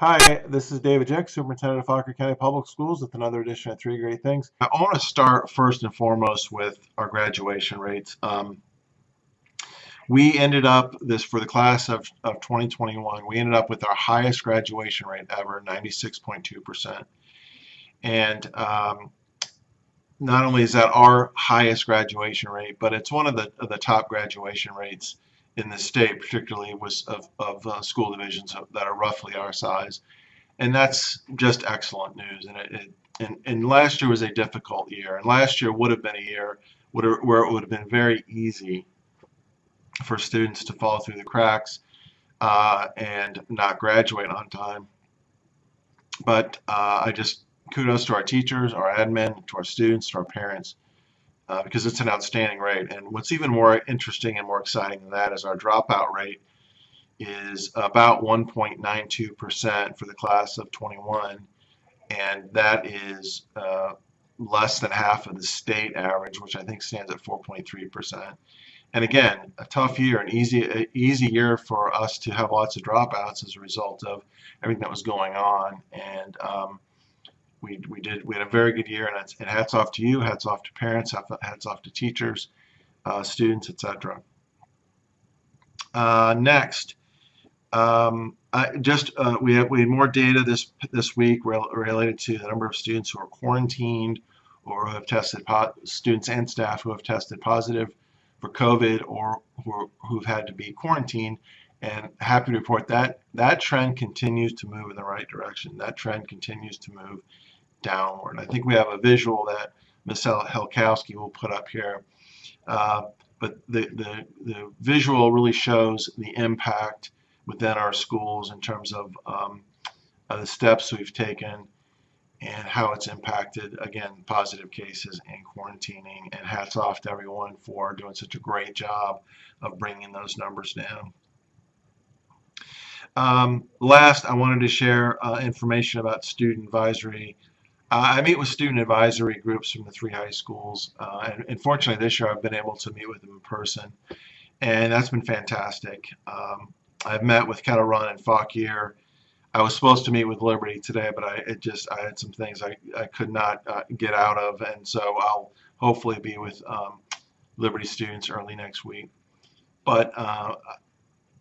Hi, this is David Jeck, Superintendent of Fauquier County Public Schools with another edition of Three Great Things. I want to start first and foremost with our graduation rates. Um, we ended up this for the class of, of 2021, we ended up with our highest graduation rate ever, 96.2%. And um, not only is that our highest graduation rate, but it's one of the, of the top graduation rates in the state, particularly was of, of uh, school divisions that are roughly our size. And that's just excellent news. And, it, it, and, and last year was a difficult year. And last year would have been a year where it would have been very easy for students to fall through the cracks uh, and not graduate on time. But uh, I just kudos to our teachers, our admin, to our students, to our parents uh, because it's an outstanding rate. And what's even more interesting and more exciting than that is our dropout rate is about 1.92% for the class of 21, and that is uh, less than half of the state average, which I think stands at 4.3%. And again, a tough year, an easy, easy year for us to have lots of dropouts as a result of everything that was going on. And um, we, we did we had a very good year and, it's, and hats off to you hats off to parents hats off to teachers uh, students etc uh, next um, I just uh, we have we had more data this this week related to the number of students who are quarantined or who have tested students and staff who have tested positive for COVID or who who've had to be quarantined and happy to report that that trend continues to move in the right direction. That trend continues to move downward. I think we have a visual that Ms. Helkowski will put up here. Uh, but the, the, the visual really shows the impact within our schools in terms of um, uh, the steps we've taken and how it's impacted, again, positive cases and quarantining. And hats off to everyone for doing such a great job of bringing those numbers down. Um, last, I wanted to share uh, information about student advisory uh, I meet with student advisory groups from the three high schools, uh, and, and, fortunately this year I've been able to meet with them in person, and that's been fantastic. Um, I've met with Kettle Run and Fauquier. I was supposed to meet with Liberty today, but I it just I had some things I, I could not uh, get out of, and so I'll hopefully be with um, Liberty students early next week. But uh,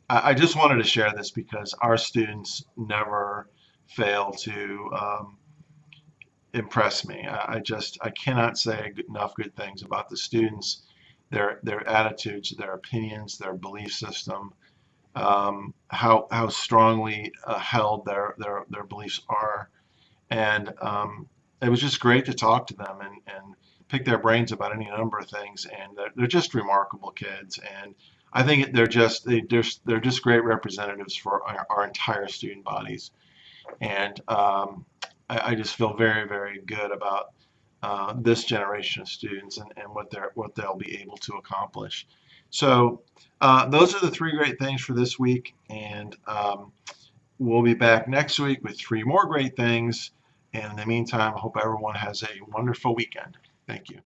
I, I, just wanted to share this because our students never fail to um, impress me. I, just I cannot say enough good things about the students, their their attitudes, their opinions, their belief system, um, how how strongly uh, held their their their beliefs are, and um, it was just great to talk to them and and pick their brains about any number of things. And they're, they're just remarkable kids, and I think they're just they, they're they're just great representatives for our, our entire student bodies, and um, I, I just feel very, very good about uh, this generation of students and, and what they're what they'll be able to accomplish. So uh, those are the three great things for this week, and um, we'll be back next week with three more great things. And in the meantime, I hope everyone has a wonderful weekend. Thank you.